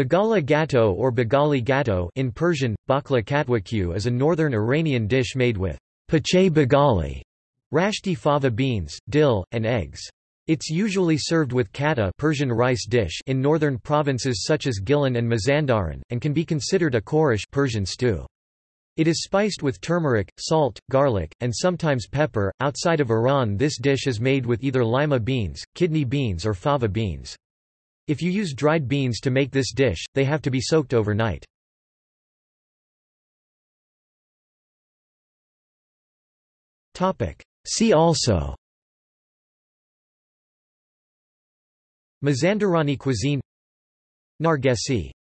Bagala gatto or bagali gatto in Persian, bakla katwakyu is a northern Iranian dish made with pache bagali, rashti fava beans, dill, and eggs. It's usually served with kateh Persian rice dish in northern provinces such as Gilan and Mazandaran, and can be considered a khoresh Persian stew. It is spiced with turmeric, salt, garlic, and sometimes pepper. Outside of Iran, this dish is made with either lima beans, kidney beans, or fava beans. If you use dried beans to make this dish, they have to be soaked overnight. See also. Mazandarani cuisine. Nargesi